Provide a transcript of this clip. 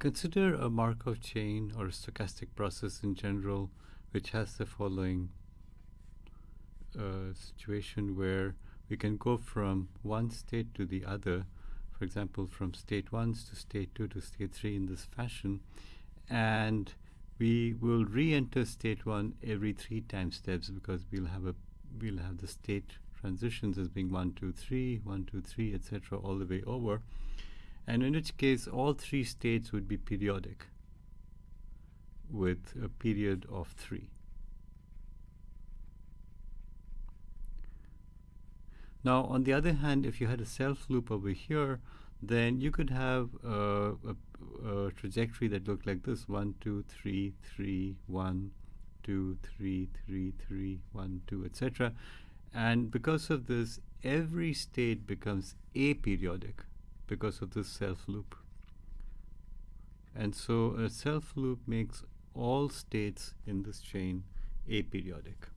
Consider a Markov chain or a stochastic process in general, which has the following uh, situation where we can go from one state to the other, for example, from state 1 to state 2 to state 3 in this fashion, and we will re-enter state 1 every three time steps because we'll have a we'll have the state transitions as being 1, 2, 3, 1, 2, 3, etc. all the way over and in which case all three states would be periodic with a period of 3. Now, on the other hand, if you had a self loop over here, then you could have a, a, trajectory that looked like this 1, 2, 3, 3, 1, 2, 3, 3, 3, 1, 2, etc. And because of this, every state becomes aperiodic because of this self loop. And so a self loop makes all states in this chain aperiodic.